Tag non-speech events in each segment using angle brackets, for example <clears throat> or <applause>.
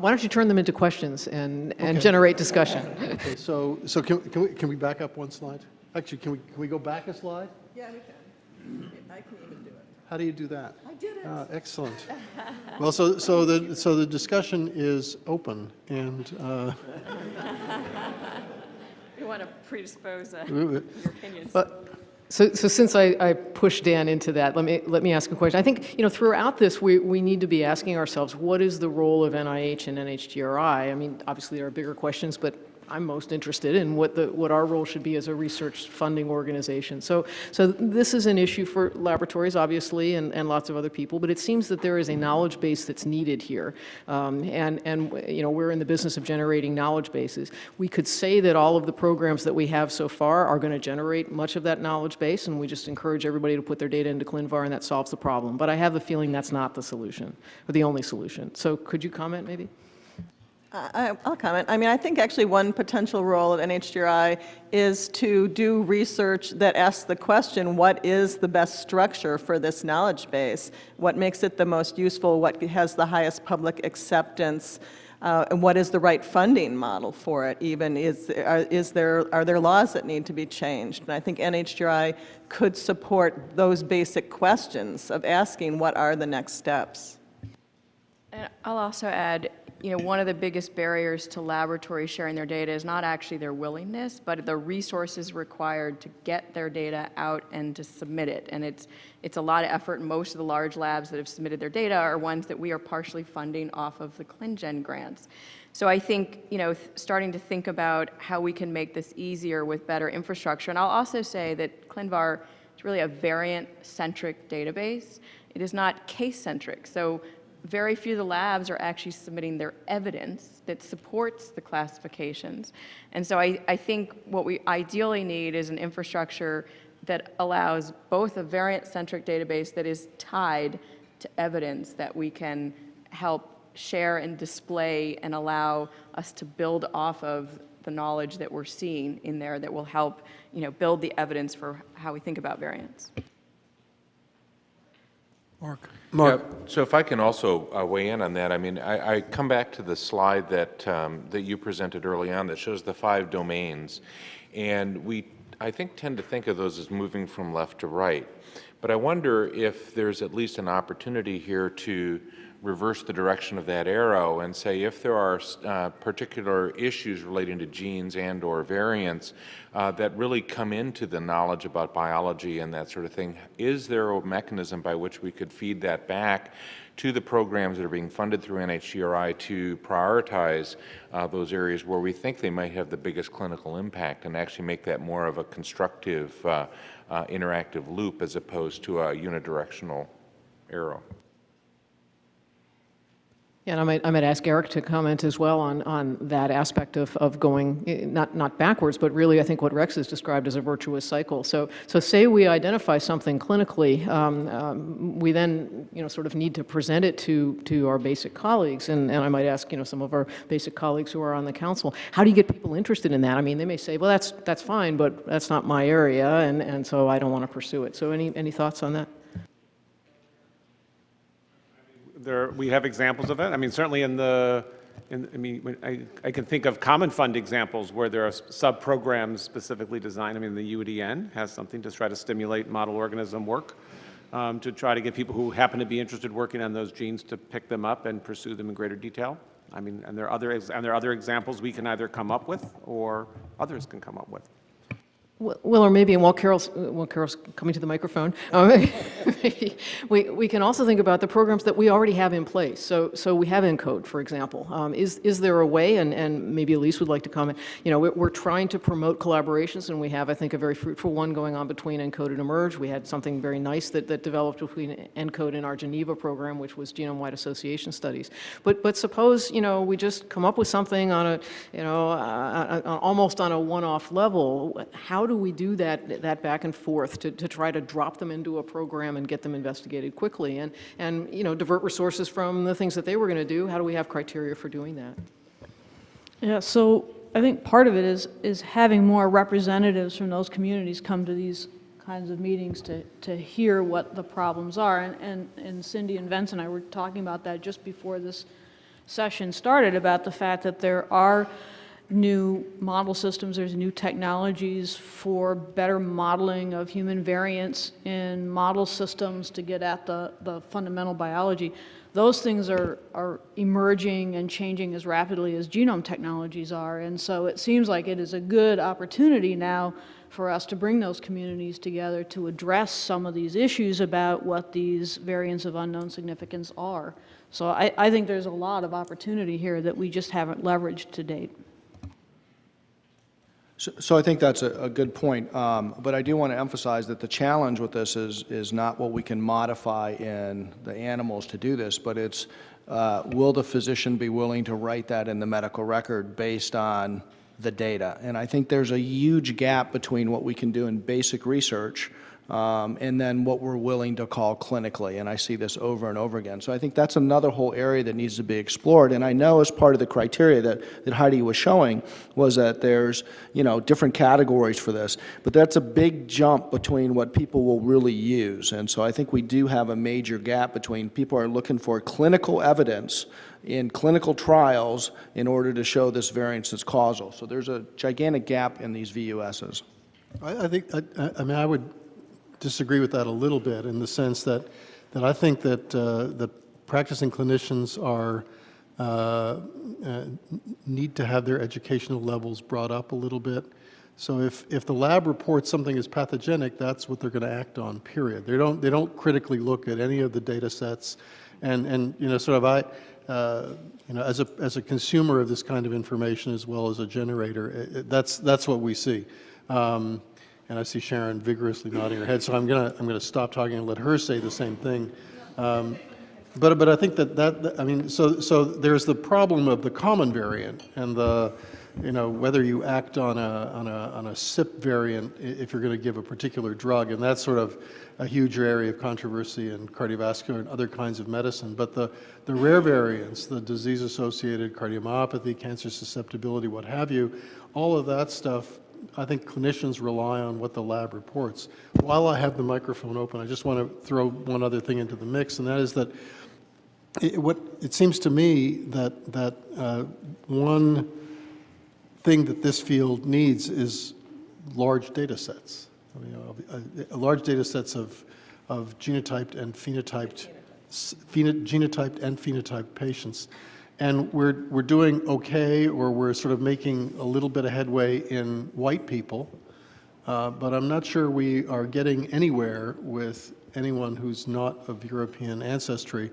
why don't you turn them into questions and, and generate discussion? Okay, so, so can, can we, can we back up one slide? Actually, can we, can we go back a slide? Yeah, we can. I can even do it. How do you do that? I did it. Ah, excellent. Well, so, so the, so the discussion is open, and, uh, We want to predispose uh, your opinions. But, so, so since I, I pushed Dan into that, let me, let me ask a question. I think, you know, throughout this, we, we need to be asking ourselves, what is the role of NIH and NHGRI? I mean, obviously there are bigger questions, but I'm most interested in what the, what our role should be as a research funding organization. So, so this is an issue for laboratories, obviously, and, and lots of other people, but it seems that there is a knowledge base that's needed here. Um, and, and, you know, we're in the business of generating knowledge bases. We could say that all of the programs that we have so far are going to generate much of that knowledge base, and we just encourage everybody to put their data into ClinVar, and that solves the problem. But I have a feeling that's not the solution, or the only solution. So could you comment, maybe? I- I'll comment. I mean, I think actually one potential role of NHGRI is to do research that asks the question, what is the best structure for this knowledge base? What makes it the most useful? What has the highest public acceptance? Uh, And what is the right funding model for it even? Is, are, is there, are there laws that need to be changed? And I think NHGRI could support those basic questions of asking what are the next steps. And I'll also add, you know, one of the biggest barriers to laboratories sharing their data is not actually their willingness, but the resources required to get their data out and to submit it. And it's, it's a lot of effort, most of the large labs that have submitted their data are ones that we are partially funding off of the ClinGen grants. So I think, you know, starting to think about how we can make this easier with better infrastructure. And I'll also say that ClinVar is really a variant-centric database. It is not case-centric. So very few of the labs are actually submitting their evidence that supports the classifications. And so I, I think what we ideally need is an infrastructure that allows both a variant-centric database that is tied to evidence that we can help share and display and allow us to build off of the knowledge that we're seeing in there that will help, you know, build the evidence for how we think about variants. Mark? Yeah, So if I can also uh, weigh in on that, I mean, I, I come back to the slide that, um, that you presented early on that shows the five domains. And we, I think, tend to think of those as moving from left to right. But I wonder if there's at least an opportunity here to reverse the direction of that arrow and say if there are uh, particular issues relating to genes and or variants uh, that really come into the knowledge about biology and that sort of thing, is there a mechanism by which we could feed that back to the programs that are being funded through NHGRI to prioritize uh, those areas where we think they might have the biggest clinical impact and actually make that more of a constructive uh, Uh, interactive loop as opposed to a unidirectional arrow? And I might, I might ask Eric to comment as well on, on that aspect of, of going, eh, not, not backwards, but really I think what Rex has described as a virtuous cycle. So, so say we identify something clinically, um, um, we then, you know, sort of need to present it to, to our basic colleagues, and, and I might ask, you know, some of our basic colleagues who are on the council, how do you get people interested in that? I mean, they may say, well, that's, that's fine, but that's not my area, and, and so I don't want to pursue it. So any, any thoughts on that? There, we have examples of it. I mean, certainly in the, in, I mean, I, I can think of common fund examples where there are sub-programs specifically designed. I mean, the UDN has something to try to stimulate model organism work, um, to try to get people who happen to be interested working on those genes to pick them up and pursue them in greater detail. I mean, and there are other, and there are other examples we can either come up with or others can come up with. Well, or maybe, and while Carol's, while Carol's coming to the microphone, um, <laughs> we, we can also think about the programs that we already have in place. So, so we have ENCODE, for example. Um, is, is there a way, and, and maybe Elise would like to comment, you know, we're, we're trying to promote collaborations, and we have, I think, a very fruitful one going on between ENCODE and eMERGE. We had something very nice that, that developed between ENCODE and our Geneva program, which was genome-wide association studies. But, but suppose, you know, we just come up with something on a, you know, uh, uh, almost on a one-off level. How do we do that, that back and forth to, to try to drop them into a program and get them investigated quickly and, and, you know, divert resources from the things that they were going to do? How do we have criteria for doing that? Yeah, so I think part of it is, is having more representatives from those communities come to these kinds of meetings to, to hear what the problems are. And, and, and Cindy and Vince and I were talking about that just before this session started about the fact that there are new model systems, there's new technologies for better modeling of human variants in model systems to get at the, the fundamental biology. Those things are, are emerging and changing as rapidly as genome technologies are. And so it seems like it is a good opportunity now for us to bring those communities together to address some of these issues about what these variants of unknown significance are. So I, I think there's a lot of opportunity here that we just haven't leveraged to date. So- So I think that's a, a good point, um, but I do want to emphasize that the challenge with this is, is not what we can modify in the animals to do this, but it's, uh, will the physician be willing to write that in the medical record based on the data? And I think there's a huge gap between what we can do in basic research um, and then what we're willing to call clinically, and I see this over and over again. So I think that's another whole area that needs to be explored, and I know as part of the criteria that, that Heidi was showing was that there's, you know, different categories for this, but that's a big jump between what people will really use, and so I think we do have a major gap between people are looking for clinical evidence in clinical trials in order to show this variance is causal. So there's a gigantic gap in these VUSs. I, I think, I, I- I mean, I would disagree with that a little bit in the sense that, that I think that uh, the practicing clinicians are, uh, uh, need to have their educational levels brought up a little bit. So if, if the lab reports something is pathogenic, that's what they're going to act on, period. They don't, they don't critically look at any of the data sets. And, and you know, sort of I, uh, you know, as a, as a consumer of this kind of information as well as a generator, it- it- that's, that's what we see. Um, and I see Sharon vigorously nodding her head, so I'm gonna, I'm gonna stop talking and let her say the same thing. Um, But, but I think that that, that- I mean, so, so there's the problem of the common variant and the, you know, whether you act on a, on a, on a CYP variant if you're gonna give a particular drug, and that's sort of a huge area of controversy in cardiovascular and other kinds of medicine. But the, the rare variants, the disease-associated cardiomyopathy, cancer susceptibility, what have you, all of that stuff I think clinicians rely on what the lab reports. While I have the microphone open, I just want to throw one other thing into the mix, and that is that it, what, it seems to me that, that uh, one thing that this field needs is large data sets. I mean, uh, uh, large data sets of, of genotyped and phenotyped, s- pheno- genotyped and phenotyped patients. And we're, we're doing okay, or we're sort of making a little bit of headway in white people, uh, but I'm not sure we are getting anywhere with anyone who's not of European ancestry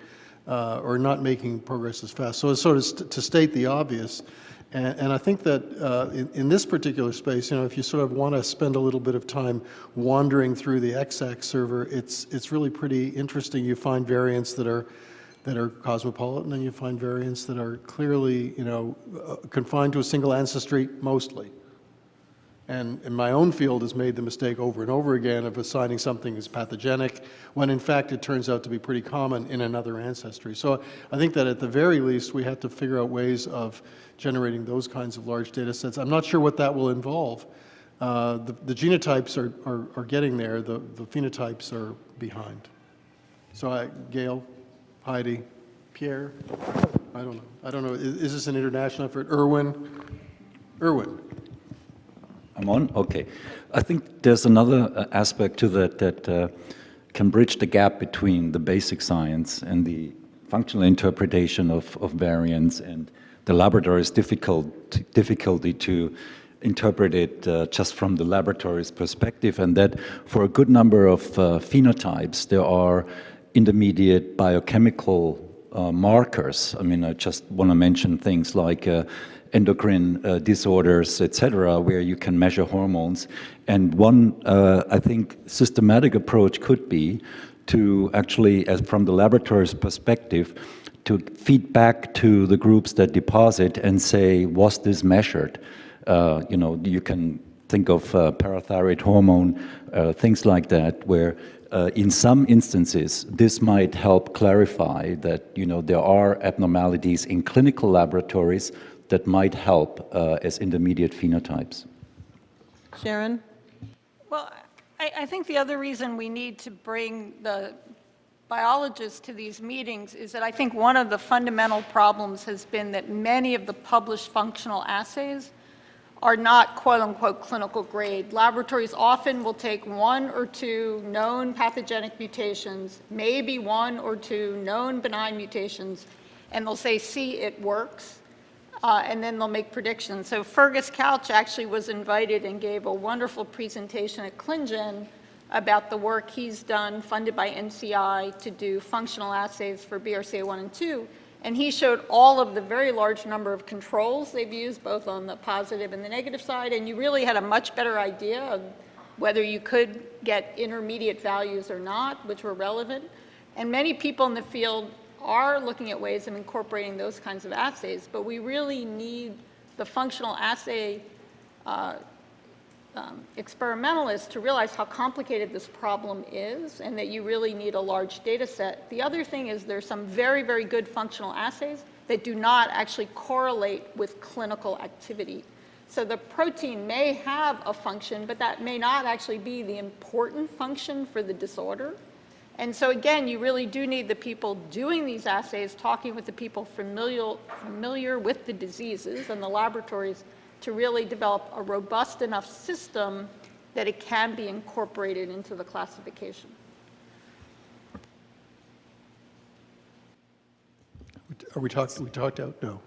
uh, or not making progress as fast. So it's sort of st- to state the obvious, and, and I think that uh, in, in this particular space, you know, if you sort of want to spend a little bit of time wandering through the ExAC server, it's, it's really pretty interesting. You find variants that are that are cosmopolitan, and you find variants that are clearly, you know, uh, confined to a single ancestry mostly. And, and my own field has made the mistake over and over again of assigning something as pathogenic, when in fact it turns out to be pretty common in another ancestry. So I think that at the very least, we have to figure out ways of generating those kinds of large data sets. I'm not sure what that will involve. Uh, the, the genotypes are, are, are getting there, the, the phenotypes are behind. So I, Gail, Heidi, Pierre, I don't know. I don't know, is, is this an international effort? Irwin? Irwin? I'm on? Okay. I think there's another uh, aspect to that that uh, can bridge the gap between the basic science and the functional interpretation of, of variants and the laboratory's difficult, difficulty to interpret it uh, just from the laboratory's perspective, and that for a good number of uh, phenotypes, there are intermediate biochemical uh, markers. I mean, I just want to mention things like uh, endocrine uh, disorders, etc., where you can measure hormones. And one, uh, I think, systematic approach could be to actually, as from the laboratory's perspective, to feed back to the groups that deposit and say, was this measured? Uh, you know, you can think of uh, parathyroid hormone, things like that, where uh, in some instances, this might help clarify that, you know, there are abnormalities in clinical laboratories that might help uh, as intermediate phenotypes. Sharon? Well, I, I think the other reason we need to bring the biologists to these meetings is that I think one of the fundamental problems has been that many of the published functional assays are not quote-unquote clinical grade. Laboratories often will take one or two known pathogenic mutations, maybe one or two known benign mutations, and they'll say, see, it works, uh, and then they'll make predictions. So Fergus Couch actually was invited and gave a wonderful presentation at ClinGen about the work he's done, funded by NCI, to do functional assays for BRCA1 and 2, and he showed all of the very large number of controls they've used, both on the positive and the negative side, and you really had a much better idea of whether you could get intermediate values or not, which were relevant. And many people in the field are looking at ways of incorporating those kinds of assays, but we really need the functional assay uh, um, experimentalists to realize how complicated this problem is and that you really need a large data set. The other thing is there's some very, very good functional assays that do not actually correlate with clinical activity. So the protein may have a function, but that may not actually be the important function for the disorder. And so again, you really do need the people doing these assays, talking with the people familiar, familiar with the diseases and the laboratories to really develop a robust enough system that it can be incorporated into the classification. Are we talking, we talked out? No.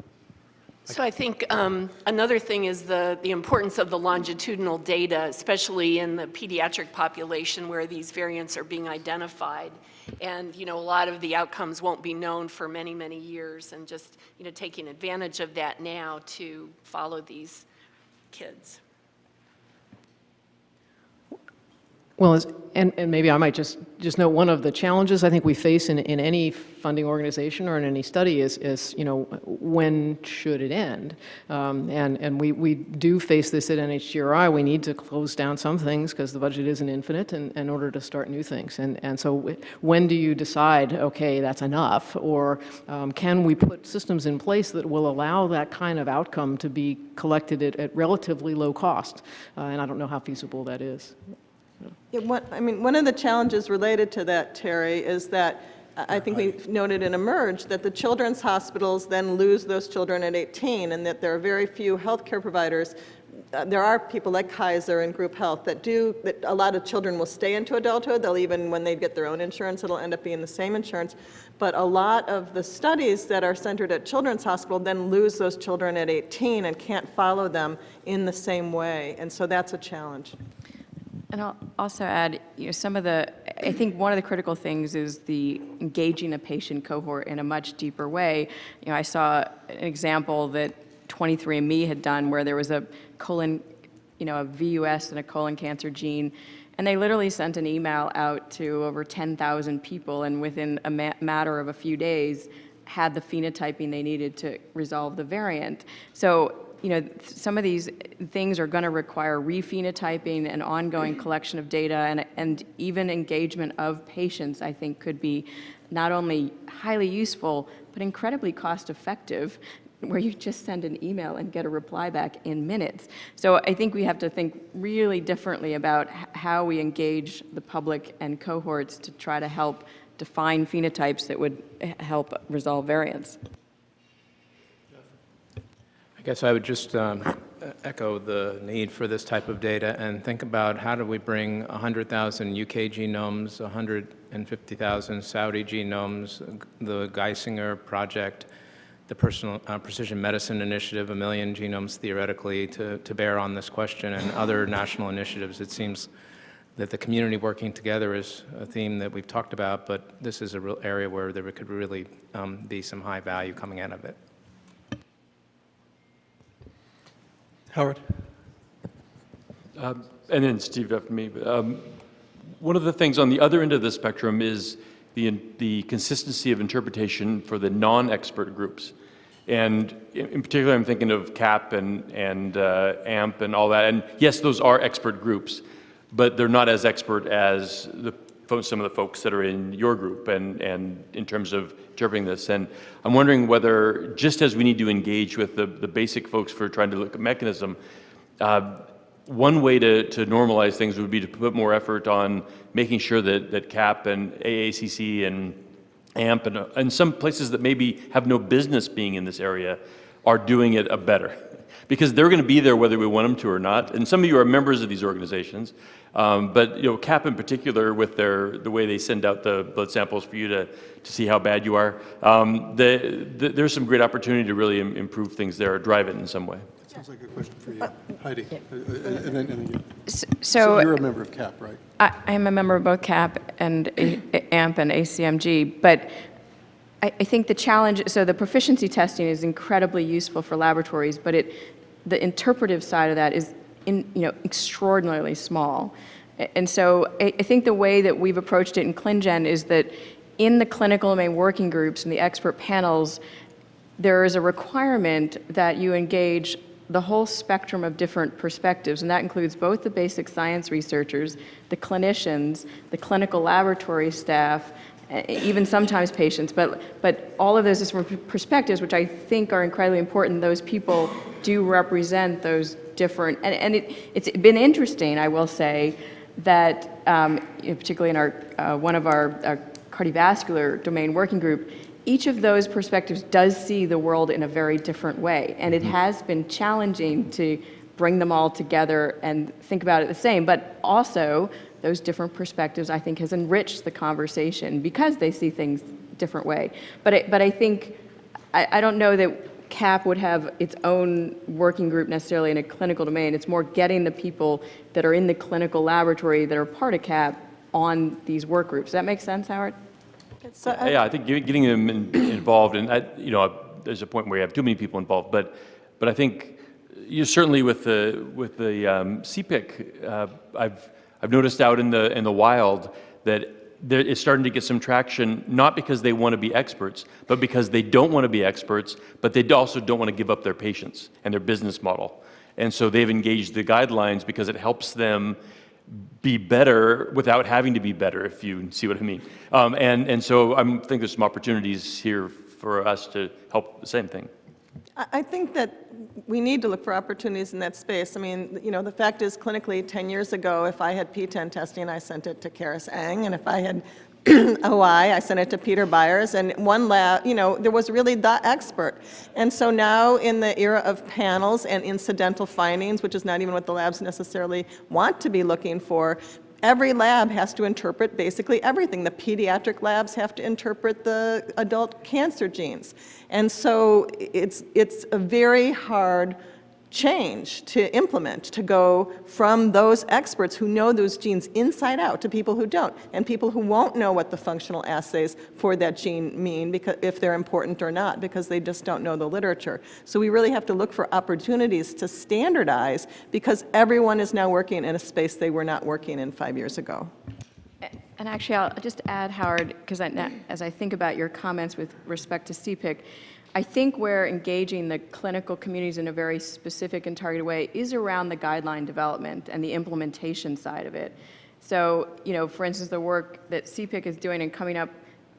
So I think um, another thing is the, the importance of the longitudinal data, especially in the pediatric population where these variants are being identified. And, you know, a lot of the outcomes won't be known for many, many years and just, you know, taking advantage of that now to follow these kids. Well, and, and maybe I might just, just note, one of the challenges I think we face in, in any funding organization or in any study is, is you know, when should it end? Um, and and we, we do face this at NHGRI. We need to close down some things because the budget isn't infinite in, in order to start new things. And, and so when do you decide, okay, that's enough? Or um, can we put systems in place that will allow that kind of outcome to be collected at, at relatively low cost? Uh, and I don't know how feasible that is. Yeah, one, I mean, one of the challenges related to that, Terry, is that I I think we noted in eMERGE that the children's hospitals then lose those children at 18, and that there are very few healthcare providers. Uh, There are people like Kaiser and Group Health that do, that a lot of children will stay into adulthood. They'll even, when they get their own insurance, it'll end up being the same insurance. But a lot of the studies that are centered at Children's Hospital then lose those children at 18 and can't follow them in the same way. And so that's a challenge. And I'll also add, you know, some of the, I think one of the critical things is the engaging a patient cohort in a much deeper way. You know, I saw an example that 23andMe had done where there was a colon, you know, a VUS and a colon cancer gene, and they literally sent an email out to over 10,000 people, and within a ma matter of a few days, had the phenotyping they needed to resolve the variant. So you know, some of these things are going to require re-phenotyping and ongoing <clears throat> collection of data and, and even engagement of patients, I think could be not only highly useful, but incredibly cost effective where you just send an email and get a reply back in minutes. So I think we have to think really differently about how we engage the public and cohorts to try to help define phenotypes that would eh, help resolve variants. I guess I would just um, echo the need for this type of data and think about how do we bring 100,000 UK genomes, 150,000 Saudi genomes, the Geisinger project, the personal, uh, Precision Medicine Initiative, a million genomes theoretically to, to bear on this question, and other national initiatives. It seems that the community working together is a theme that we've talked about, but this is a real area where there could really um, be some high value coming out of it. Howard? Um, and then Steve after me. Um, one of the things on the other end of the spectrum is the, the consistency of interpretation for the non-expert groups. And in, particular, I'm thinking of CAP and, and uh, AMP and all that. And yes, those are expert groups, but they're not as expert as the, some of the folks that are in your group and, and in terms of interpreting this. And I'm wondering whether, just as we need to engage with the, the basic folks for trying to look at mechanism, uh, one way to, to normalize things would be to put more effort on making sure that, that CAP and AACC and AMP and, uh, and some places that maybe have no business being in this area are doing it a better. Because they're going to be there whether we want them to or not. And some of you are members of these organizations. Um, but you know, CAP in particular, with their the way they send out the blood samples for you to, to see how bad you are, um, the, the, there's some great opportunity to really im- improve things there, or drive it in some way. That sounds like a good question for you. Heidi. Uh, uh, And then, and then you. So you're a member of CAP, right? I I am a member of both CAP and A- AMP and ACMG, but I I think the challenge, so the proficiency testing is incredibly useful for laboratories, but it, the interpretive side of that is, in, you know, extraordinarily small. And so I I think the way that we've approached it in ClinGen is that in the clinical domain working groups and the expert panels, there is a requirement that you engage the whole spectrum of different perspectives, and that includes both the basic science researchers, the clinicians, the clinical laboratory staff, even sometimes patients, but, but all of those different perspectives, which I think are incredibly important, those people do represent those different, and, and it, it's been interesting, I will say, that um, particularly in our, uh, one of our, our cardiovascular domain working group, each of those perspectives does see the world in a very different way. And it has been challenging to bring them all together and think about it the same. But also, those different perspectives, I think, has enriched the conversation because they see things different way. But I, but I think, I, I don't know that CAP would have its own working group necessarily in a clinical domain. It's more getting the people that are in the clinical laboratory that are part of CAP on these work groups. Does that make sense, Howard? So I- Yeah, I think getting them in- involved, and, I- you know, there's a point where you have too many people involved, but, but I think you certainly with the, with the um, CPIC, uh, I've, I've noticed out in the, in the wild that it's starting to get some traction, not because they want to be experts, but because they don't want to be experts, but they also don't want to give up their patients and their business model. And so they've engaged the guidelines because it helps them be better without having to be better, if you see what I mean. Um, and, and so I think there's some opportunities here for us to help the same thing. I think that we need to look for opportunities in that space. I mean, you know, the fact is clinically, 10 years ago, if I had PTEN testing, I sent it to Charis Eng, and if I had <clears throat> OI, I sent it to Peter Byers, and one lab, you know, there was really the expert. And so now, in the era of panels and incidental findings, which is not even what the labs necessarily want to be looking for, every lab has to interpret basically everything. The pediatric labs have to interpret the adult cancer genes. And so it's, it's a very hard change to implement, to go from those experts who know those genes inside out to people who don't, and people who won't know what the functional assays for that gene mean, because, if they're important or not, because they just don't know the literature. So we really have to look for opportunities to standardize, because everyone is now working in a space they were not working in five years ago. And actually, I'll just add, Howard, because as I think about your comments with respect to CPIC, I think where engaging the clinical communities in a very specific and targeted way is around the guideline development and the implementation side of it. So, you know, for instance, the work that CPIC is doing and coming up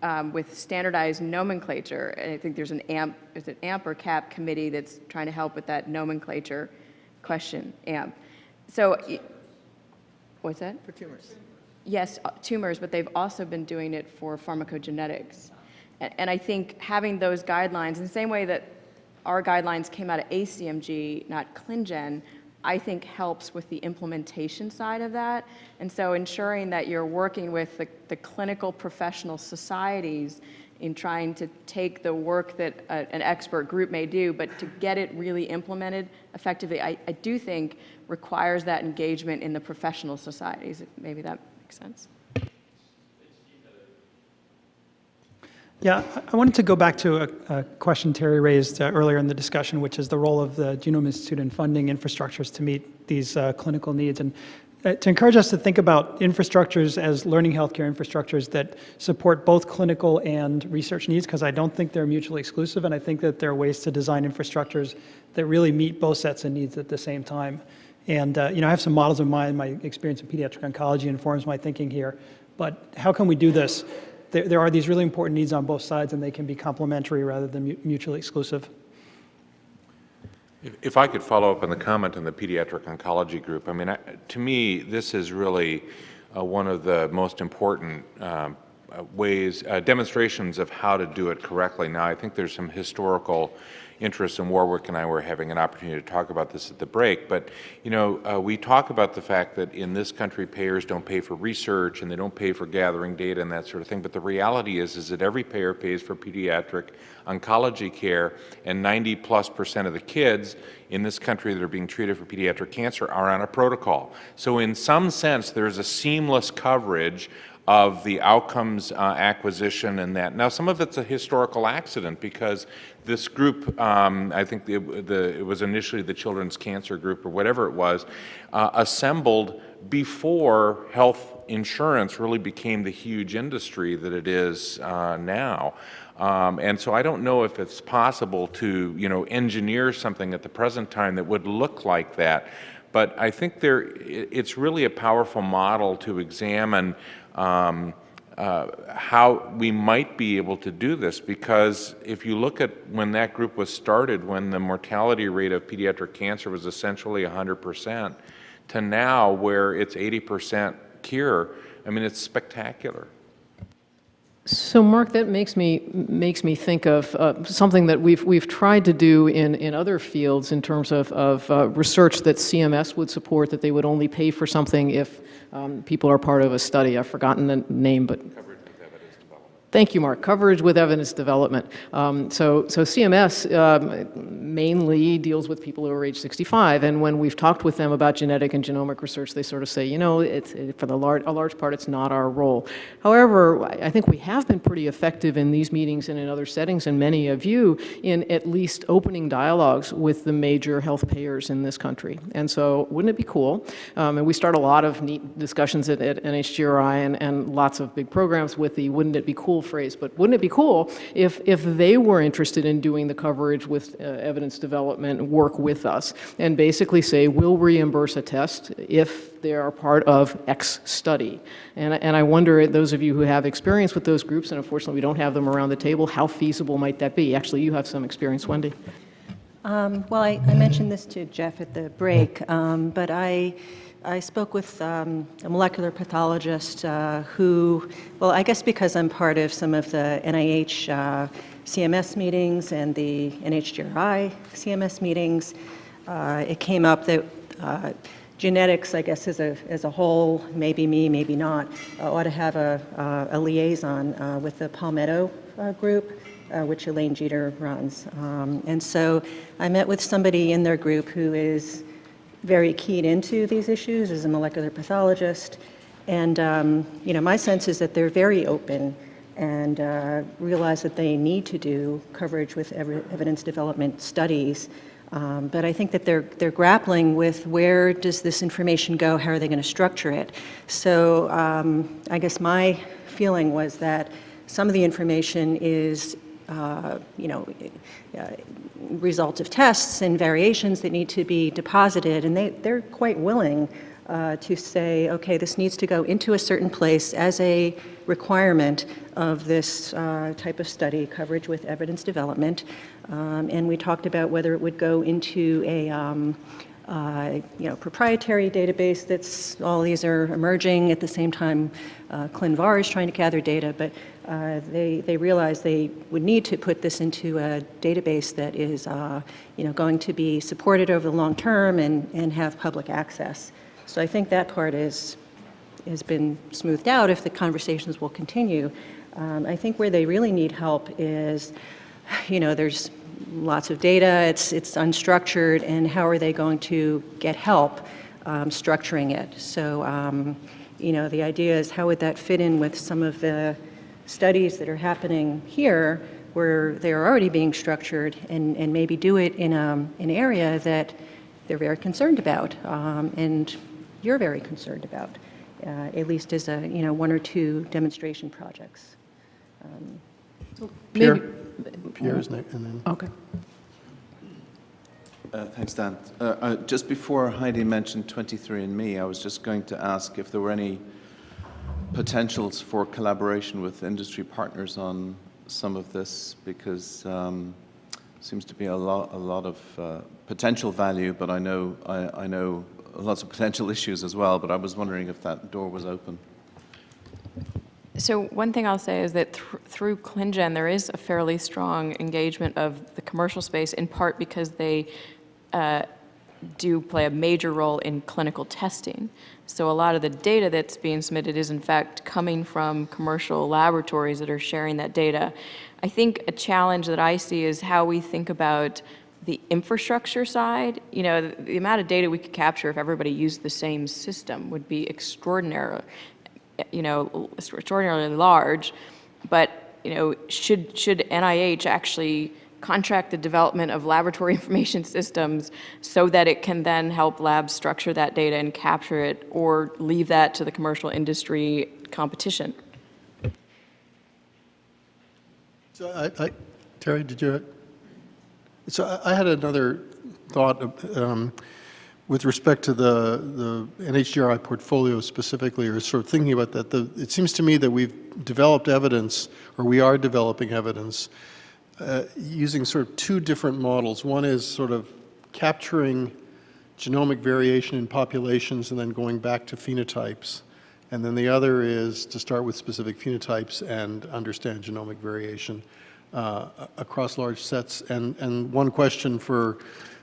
um, with standardized nomenclature, and I think there's an AMP, is it AMP or CAP committee that's trying to help with that nomenclature question, AMP. So, what's that? For tumors. Yes, uh, tumors, but they've also been doing it for pharmacogenetics. A- And I think having those guidelines, in the same way that our guidelines came out of ACMG, not ClinGen, I think helps with the implementation side of that. And so ensuring that you're working with the, the clinical professional societies in trying to take the work that a, an expert group may do, but to get it really implemented effectively, I, I do think requires that engagement in the professional societies. Maybe that makes sense. Yeah, I- wanted to go back to a, a question Terry raised uh, earlier in the discussion, which is the role of the Genome Institute in funding infrastructures to meet these uh, clinical needs. And uh, to encourage us to think about infrastructures as learning healthcare infrastructures that support both clinical and research needs, because I don't think they're mutually exclusive, and I think that there are ways to design infrastructures that really meet both sets of needs at the same time. And uh, you know, I have some models in mind. My experience in pediatric oncology informs my thinking here. But how can we do this? There, there are these really important needs on both sides, and they can be complementary rather than mu- mutually exclusive. If- If I could follow up on the comment on the pediatric oncology group, I mean, I- to me, this is really uh, one of the most important uh, ways, uh, demonstrations of how to do it correctly. Now, I think there's some historical interest, and Warwick and I were having an opportunity to talk about this at the break, but, you know, uh, we talk about the fact that in this country, payers don't pay for research, and they don't pay for gathering data and that sort of thing, but the reality is, is that every payer pays for pediatric oncology care, and 90 plus percent of the kids in this country that are being treated for pediatric cancer are on a protocol. So in some sense, there's a seamless coverage of the outcomes uh, acquisition and that. Now, some of it's a historical accident because this group, um, I think the, the, it was initially the Children's Cancer Group or whatever it was, uh, assembled before health insurance really became the huge industry that it is uh, now. Um, and so I don't know if it's possible to, you know, engineer something at the present time that would look like that. But I think there, it's really a powerful model to examine um, uh, how we might be able to do this because if you look at when that group was started, when the mortality rate of pediatric cancer was essentially 100%, to now where it's 80% cure, I mean, it's spectacular. So, Mark, that makes me makes me think of uh, something that we've we've tried to do in in other fields in terms of of uh, research that CMS would support that they would only pay for something if um, people are part of a study. I've forgotten the name, but Thank you, Mark. Coverage with evidence development. Um, so, so CMS um, mainly deals with people who are age 65, and when we've talked with them about genetic and genomic research, they sort of say, you know, it's, it, for the large, a large part, it's not our role. However, I think we have been pretty effective in these meetings and in other settings, and many of you, in at least opening dialogues with the major health payers in this country. And so, wouldn't it be cool? Um, and we start a lot of neat discussions at, at NHGRI and, and lots of big programs with the wouldn't it be cool phrase, but wouldn't it be cool if, if they were interested in doing the coverage with uh, evidence development work with us and basically say, we'll reimburse a test if they are part of X study. And, and I wonder, those of you who have experience with those groups, and unfortunately we don't have them around the table, how feasible might that be? Actually, you have some experience, Wendy. Um, well, I, I, mentioned this to Jeff at the break, um, but I I spoke with um, a molecular pathologist uh, who, well, I guess because I'm part of some of the NIH uh, CMS meetings and the NHGRI CMS meetings, uh, it came up that uh, genetics, I guess, as a, as a whole, maybe me, maybe not, uh, ought to have a, uh, a liaison with the Palmetto group. Uh, which Elaine Jeter runs. Um, and so I met with somebody in their group who is very keyed into these issues as a molecular pathologist. And, um, you know, my sense is that they're very open and uh, realize that they need to do coverage with ev evidence development studies. Um, but I think that they're, they're grappling with where does this information go, how are they going to structure it. So um, I guess my feeling was that some of the information is uh, you know, uh, results of tests and variations that need to be deposited, and they, they're quite willing uh, to say, okay, this needs to go into a certain place as a requirement of this uh, type of study, coverage with evidence development. Um, and we talked about whether it would go into a, um, uh, you know, proprietary database that's, all these are emerging at the same time uh, ClinVar is trying to gather data, but uh, they, they realized they would need to put this into a database that is, uh, you know, going to be supported over the long term and, and have public access. So I think that part is, has been smoothed out if the conversations will continue. Um, I think where they really need help is, you know, there's lots of data, it's, it's unstructured, and how are they going to get help um, structuring it? So, um, you know, the idea is how would that fit in with some of the studies that are happening here where they're already being structured and, and maybe do it in a, an area that they're very concerned about um, and you're very concerned about, at least as a, you know, one or two demonstration projects. Um, Pierre, Pierre is next, and then. Okay. Uh, thanks, Dan. Uh, uh, just before Heidi mentioned 23andMe, I was just going to ask if there were any potentials for collaboration with industry partners on some of this because um, seems to be a lot, a lot of uh, potential value, but I know, I, I, know lots of potential issues as well, but I was wondering if that door was open. So one thing I'll say is that thr through ClinGen, there is a fairly strong engagement of the commercial space, in part because they uh, do play a major role in clinical testing. So a lot of the data that's being submitted is in fact coming from commercial laboratories that are sharing that data. I think a challenge that I see is how we think about the infrastructure side. You know, the, the amount of data we could capture if everybody used the same system would be extraordinary, you know, extraordinarily large. But, you know, should, should NIH actually contract the development of laboratory <laughs> information systems so that it can then help labs structure that data and capture it or leave that to the commercial industry competition. So I, I, Terry, did you? So I, had another thought um, with respect to the the NHGRI portfolio specifically, or sort of thinking about that. The, it seems to me that we've developed evidence, or we are developing evidence, uh, using sort of two different models. One is sort of capturing genomic variation in populations and then going back to phenotypes. And then the other is to start with specific phenotypes and understand genomic variation uh, across large sets. And, and one question for,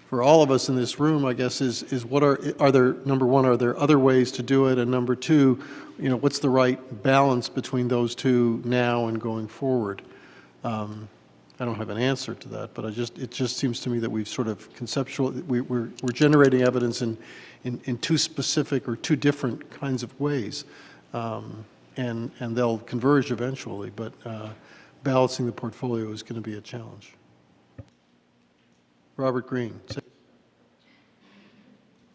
for all of us in this room, I guess, is, is what are, are there, number one, are there other ways to do it? And number two, you know, what's the right balance between those two now and going forward? Um, I don't have an answer to that, but I just, it just seems to me that we've sort of conceptual, we, we're, we're generating evidence in, in, in two specific or two different kinds of ways. Um, and, and they'll converge eventually, but uh, balancing the portfolio is going to be a challenge. Robert Green.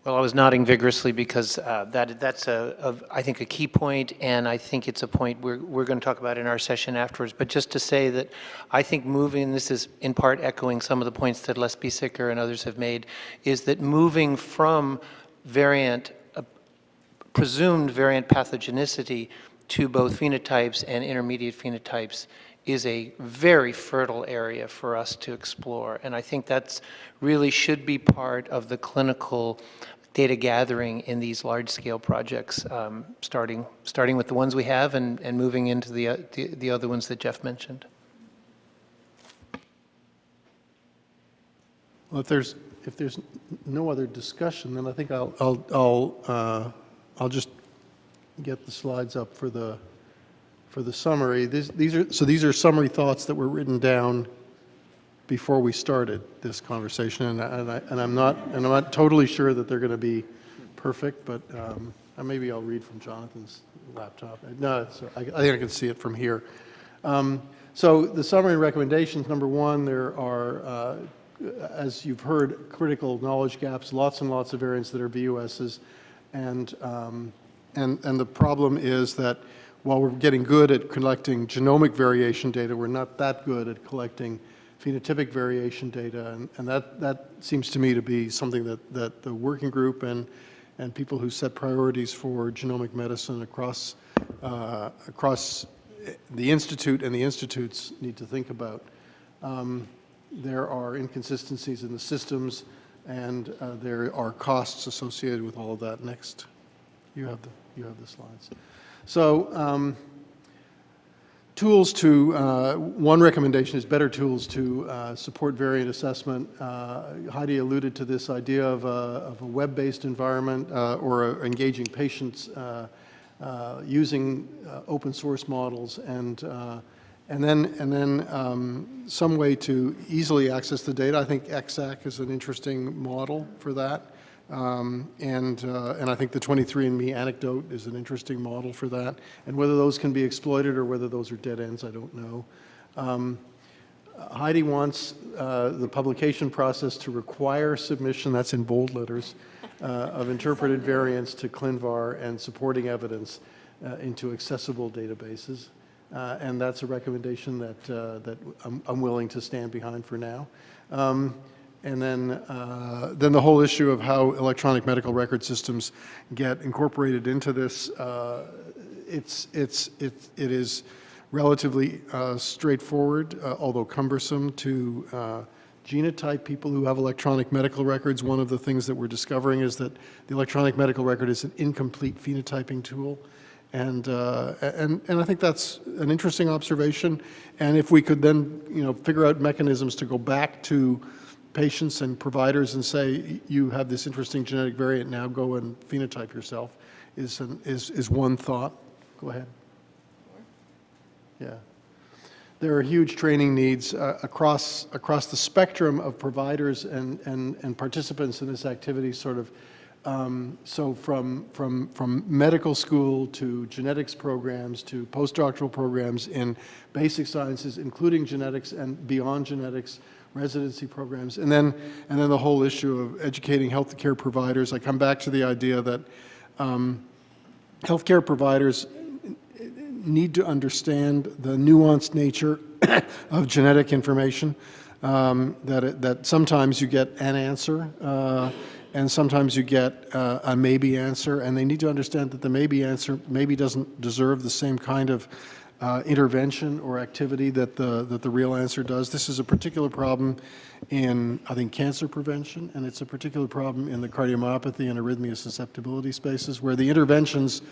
Well, I was nodding vigorously because uh, that, that's, a, a, I think, a key point, and I think it's a point we're, we're going to talk about in our session afterwards. But just to say that I think moving, this is in part echoing some of the points that Les Biesecker and others have made, is that moving from variant, uh, presumed variant pathogenicity to both phenotypes and intermediate phenotypes is a very fertile area for us to explore. And I think that's really should be part of the clinical data gathering in these large-scale projects, um, starting, starting with the ones we have and, and moving into the, uh, the, the other ones that Jeff mentioned. Well, if there's, if there's no other discussion, then I think I'll, I'll, I'll, uh, I'll just get the slides up for the, for the summary. These, these are, so these are summary thoughts that were written down before we started this conversation, and, and, I, and I'm not and I'm not totally sure that they're going to be perfect, but um, maybe I'll read from Jonathan's laptop. No, I, I, think I can see it from here. Um, so the summary recommendations. Number one, there are, uh, as you've heard, critical knowledge gaps, lots and lots of variants that are VUSs, and um, and and the problem is that while we're getting good at collecting genomic variation data, we're not that good at collecting phenotypic variation data, and, and that, that seems to me to be something that, that the working group and, and people who set priorities for genomic medicine across, uh, across the Institute and the institutes need to think about. Um, there are inconsistencies in the systems, and uh, there are costs associated with all of that. Next, you have the, you have the slides. So, um, tools to, uh, one recommendation is better tools to uh, support variant assessment. Uh, Heidi alluded to this idea of a, a web-based environment uh, or engaging patients uh, uh, using open source models and, and then, and then um, some way to easily access the data. I think EXAC is an interesting model for that. Um, and, uh, and I think the 23andMe anecdote is an interesting model for that. And whether those can be exploited or whether those are dead ends, I don't know. Um, Heidi wants uh, the publication process to require submission, that's in bold letters, uh, of interpreted variants to ClinVar and supporting evidence uh, into accessible databases. Uh, and that's a recommendation that, uh, that I'm, I'm, willing to stand behind for now. Um, and then, uh, then the whole issue of how electronic medical record systems get incorporated into this, uh, it's, it's, it, it is relatively uh, straightforward, uh, although cumbersome to, uh, genotype people who have electronic medical records. One of the things that we're discovering is that the electronic medical record is an incomplete phenotyping tool. And, uh, and, and I think that's an interesting observation. And if we could then, you know, figure out mechanisms to go back to patients and providers and say, you have this interesting genetic variant, now go and phenotype yourself, is, an, is, is one thought. Go ahead. Yeah. There are huge training needs uh, across, across the spectrum of providers and, and, and participants in this activity, sort of. Um, so from, from, from medical school to genetics programs to postdoctoral programs in basic sciences, including genetics and beyond genetics, residency programs, and then, and then the whole issue of educating healthcare providers. I come back to the idea that um, healthcare providers need to understand the nuanced nature <coughs> of genetic information, um, that, it, that sometimes you get an answer, uh, and sometimes you get uh, a maybe answer, and they need to understand that the maybe answer maybe doesn't deserve the same kind of uh, intervention or activity that the, that the real answer does. This is a particular problem in, I think, cancer prevention, and it's a particular problem in the cardiomyopathy and arrhythmia susceptibility spaces where the interventions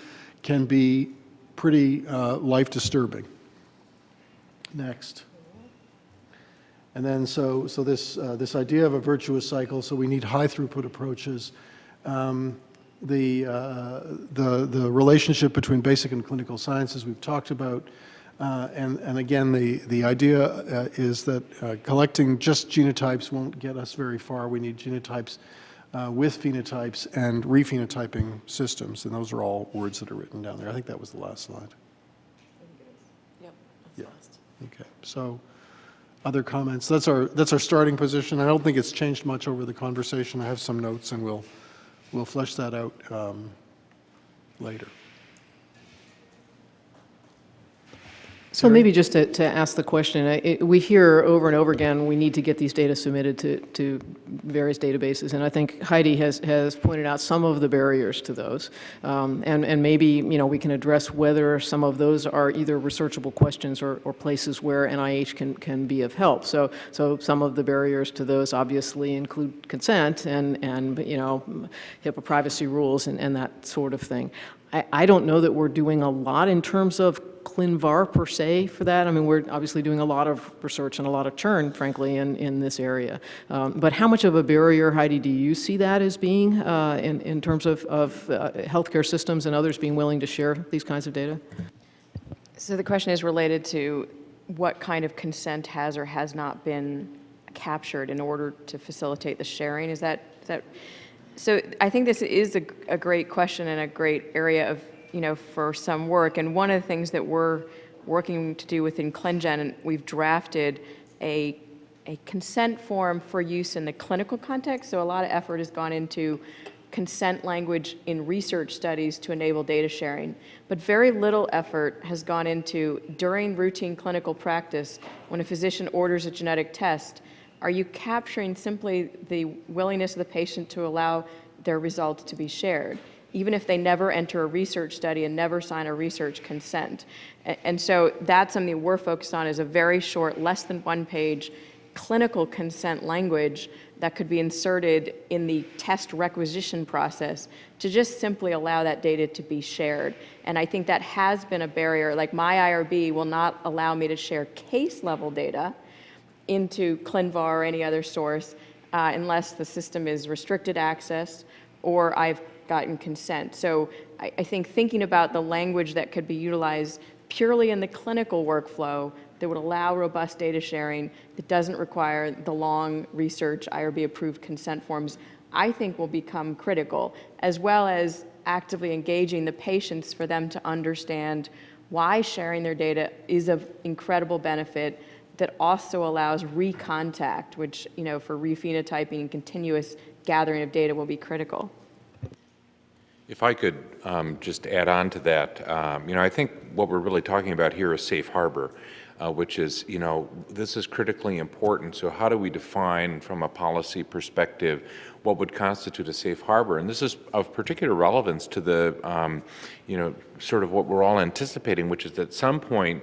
can be pretty uh, life-disturbing. Next. And then so, so this, uh, this idea of a virtuous cycle, so we need high throughput approaches. Um, the, uh, the, the relationship between basic and clinical sciences we've talked about. Uh, and, and again, the, the idea uh, is that uh, collecting just genotypes won't get us very far. We need genotypes uh, with phenotypes and rephenotyping systems. And those are all words that are written down there. I think that was the last slide. Yep, Yeah. Okay. So other comments? That's our, that's our starting position. I don't think it's changed much over the conversation. I have some notes and we'll, we'll flesh that out um, later. So maybe just to, to ask the question, I- it, we hear over and over again, we need to get these data submitted to, to various databases. And I think Heidi has, has pointed out some of the barriers to those. Um, and, and maybe, you know, we can address whether some of those are either researchable questions or, or places where NIH can, can be of help. So, so some of the barriers to those obviously include consent and, and you know, HIPAA privacy rules and, and that sort of thing. I, I don't know that we're doing a lot in terms of ClinVar per se for that. I mean, we're obviously doing a lot of research and a lot of churn, frankly, in, in this area. Um, but how much of a barrier, Heidi, do you see that as being uh, in, in terms of, of uh, healthcare systems and others being willing to share these kinds of data? So the question is related to what kind of consent has or has not been captured in order to facilitate the sharing. Is that, is that so I think this is a, a great question and a great area of you know, for some work. And one of the things that we're working to do within ClinGen, we've drafted a, a consent form for use in the clinical context. So a lot of effort has gone into consent language in research studies to enable data sharing. But very little effort has gone into, during routine clinical practice, when a physician orders a genetic test, are you capturing simply the willingness of the patient to allow their results to be shared? Even if they never enter a research study and never sign a research consent. And so that's something we're focused on is a very short, less than one page clinical consent language that could be inserted in the test requisition process to just simply allow that data to be shared. And I think that has been a barrier. Like my IRB will not allow me to share case level data into ClinVar or any other source uh, unless the system is restricted access or I've gotten consent. So I, I think thinking about the language that could be utilized purely in the clinical workflow that would allow robust data sharing that doesn't require the long research IRB approved consent forms, I think will become critical, as well as actively engaging the patients for them to understand why sharing their data is of incredible benefit that also allows recontact, which, you know, for rephenotyping and continuous gathering of data will be critical. If I could um, just add on to that, um, you know, I think what we're really talking about here is safe harbor, uh, which is, you know, this is critically important. So how do we define from a policy perspective what would constitute a safe harbor? And this is of particular relevance to the, um, you know, sort of what we're all anticipating, which is at some point,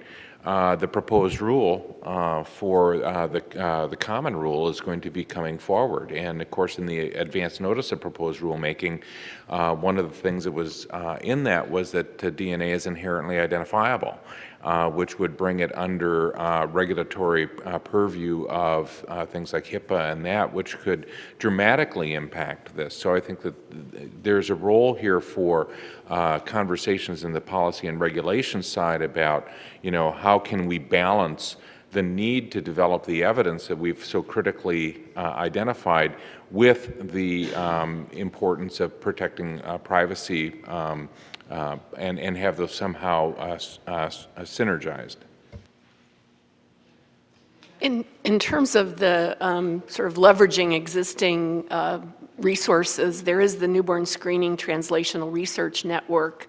uh, the proposed rule uh, for uh, the, uh, the common rule is going to be coming forward. And of course, in the advance notice of proposed rulemaking, uh, one of the things that was in that was that DNA is inherently identifiable, uh, which would bring it under uh, regulatory uh, purview of uh, things like HIPAA and that, which could dramatically impact this. So I think that there's a role here for uh, conversations in the policy and regulation side about, you know, how can we balance the need to develop the evidence that we've so critically uh, identified with the um, importance of protecting uh, privacy um, uh, and, and have those somehow uh, uh, uh, synergized. In, in terms of the um, sort of leveraging existing uh, resources, there is the Newborn Screening Translational Research Network,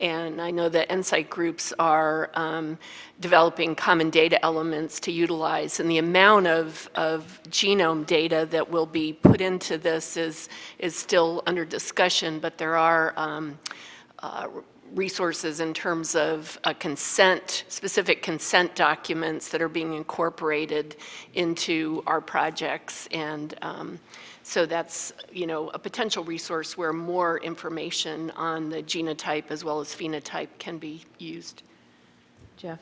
and I know that NSIGHT groups are um, developing common data elements to utilize, and the amount of, of genome data that will be put into this is, is still under discussion, but there are um, uh, resources in terms of consent, specific consent documents that are being incorporated into our projects. And um, so that's, you know, a potential resource where more information on the genotype as well as phenotype can be used. Jeff?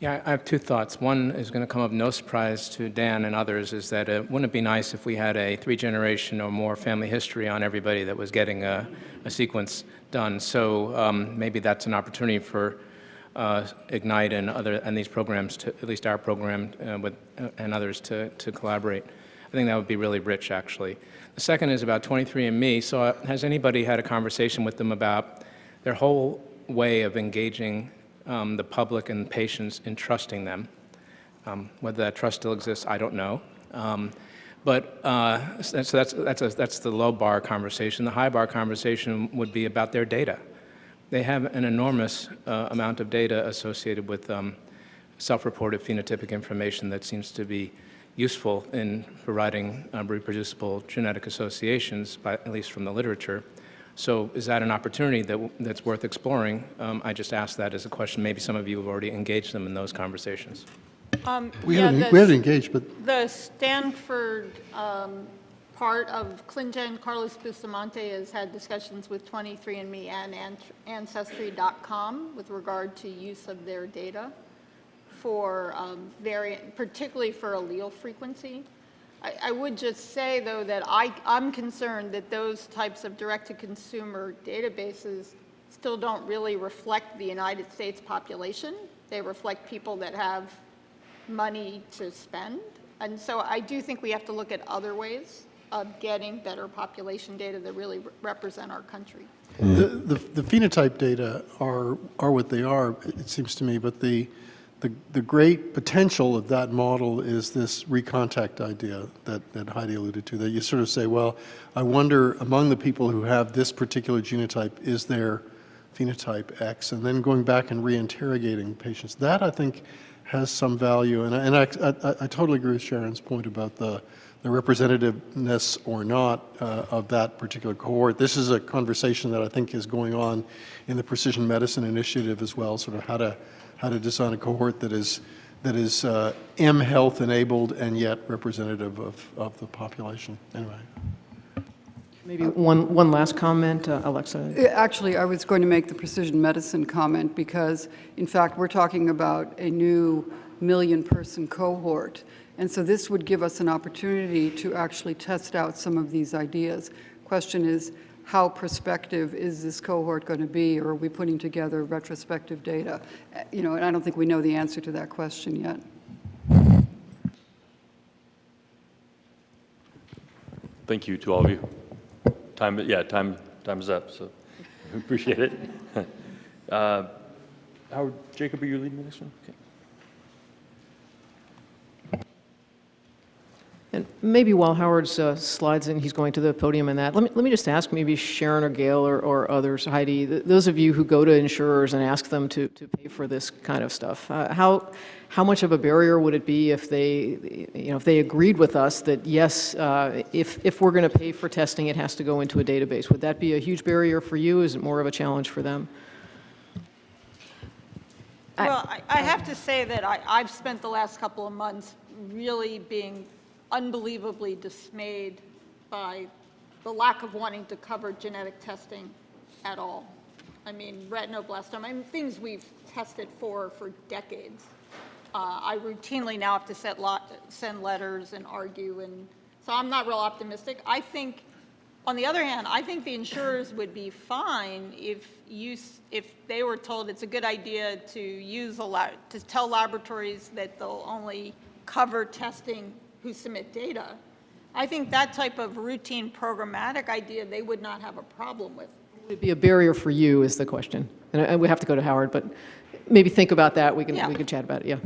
Yeah, I have two thoughts. One is going to come of no surprise to Dan and others, is that uh, wouldn't it be nice if we had a three-generation or more family history on everybody that was getting a, a sequence done? So um, maybe that's an opportunity for uh, Ignite and other and these programs, to, at least our program uh, with, uh, and others, to, to collaborate. I think that would be really rich, actually. The second is about 23andMe. So uh, has anybody had a conversation with them about their whole way of engaging um, the public and patients in trusting them. Um, whether that trust still exists, I don't know. Um, but uh, so that's, that's, a, that's the low bar conversation. The high bar conversation would be about their data. They have an enormous uh, amount of data associated with um, self-reported phenotypic information that seems to be useful in providing uh, reproducible genetic associations, by, at least from the literature. So is that an opportunity that, that's worth exploring? Um, I just asked that as a question. Maybe some of you have already engaged them in those conversations. Um, We yeah, haven't, the- we haven't engaged, but The Stanford um, part of ClinGen, Carlos Bustamante has had discussions with 23andMe and Ancestry.com with regard to use of their data for um, variant, particularly for allele frequency. I, I would just say, though, that I, I'm concerned that those types of direct-to-consumer databases still don't really reflect the United States population. They reflect people that have money to spend. And so I do think we have to look at other ways of getting better population data that really re- represent our country. the, the the phenotype data are, are what they are, it seems to me, but the, the, the great potential of that model is this recontact idea that, that Heidi alluded to, that you sort of say, well, I wonder among the people who have this particular genotype, is there phenotype X? And then going back and reinterrogating patients. That, I think, has some value. And I, and I, I, I totally agree with Sharon's point about the, the representativeness or not uh, of that particular cohort. This is a conversation that I think is going on in the Precision Medicine Initiative as well, sort of how to, how to design a cohort that is, that is uh, M health enabled and yet representative of, of the population. Anyway. Maybe one, one last comment, uh, Alexa. Actually, I was going to make the precision medicine comment because, in fact, we're talking about a new million-person cohort. And so this would give us an opportunity to actually test out some of these ideas. Question is, how prospective is this cohort going to be, or are we putting together retrospective data? Uh, You know, and I don't think we know the answer to that question yet. Thank you to all of you. Time, yeah, time, time is up, so <laughs> appreciate it. <laughs> Uh, Howard, Jacob, are you leading next one? Okay. And maybe while Howard's uh, slides in, he's going to the podium and that, let me, let me just ask maybe Sharon or Gail or, or others, Heidi, th those of you who go to insurers and ask them to, to pay for this kind of stuff, uh, how, how much of a barrier would it be if they, you know, if they agreed with us that yes, uh, if, if we're going to pay for testing, it has to go into a database? Would that be a huge barrier for you? Is it more of a challenge for them? Well, I, I have to say that I, I've spent the last couple of months really being unbelievably dismayed by the lack of wanting to cover genetic testing at all. I mean, retinoblastoma, I mean, things we've tested for for decades. Uh, I routinely now have to set lot, send letters and argue, and so I'm not real optimistic. I think, on the other hand, I think the insurers would be fine if you, if they were told it's a good idea to use a lot, to tell laboratories that they'll only cover testing who submit data. I think that type of routine programmatic idea, they would not have a problem with. Would it be a barrier for you is the question. And I- we have to go to Howard, but maybe think about that. We can, Yeah. we can chat about it, yeah.